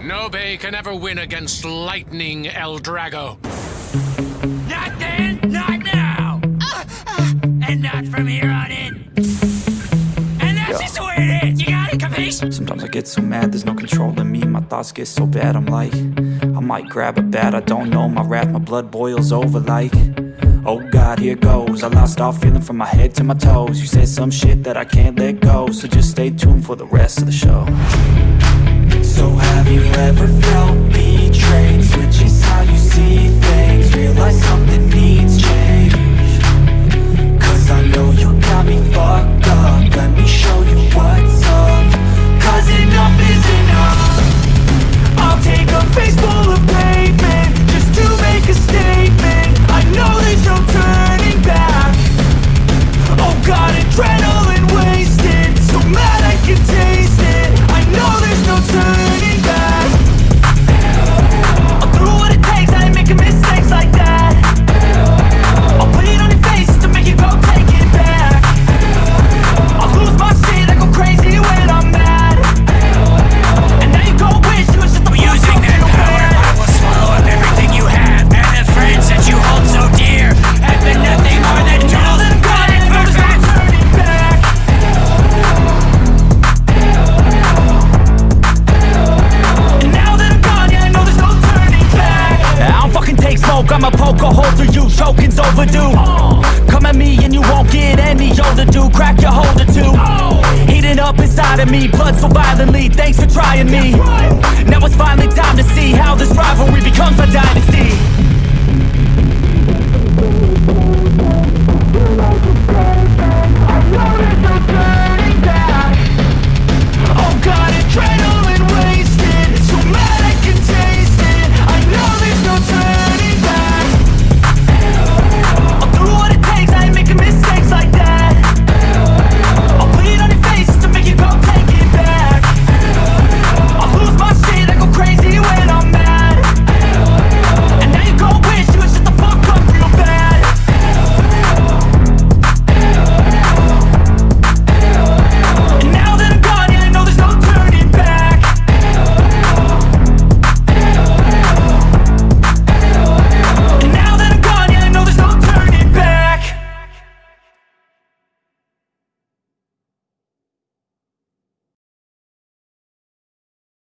Nobe can never win against Lightning L-Drago. Not then, not now! Uh, uh. and not from here on in. And that's just the way it is, you got it, capiche? Sometimes I get so mad, there's no control in me. My thoughts get so bad, I'm like I might grab a bat, I don't know. My wrath, my blood boils over like Oh God, here goes. I lost all feeling from my head to my toes. You said some shit that I can't let go. So just stay tuned for the rest of the show So have you ever I'ma poke a hole through you Choking's overdue. Come at me and you won't get any older, dude. Crack your holder too. Heating up inside of me, blood so violently. Thanks for trying me. Now it's finally time to see How this rivalry becomes a dynasty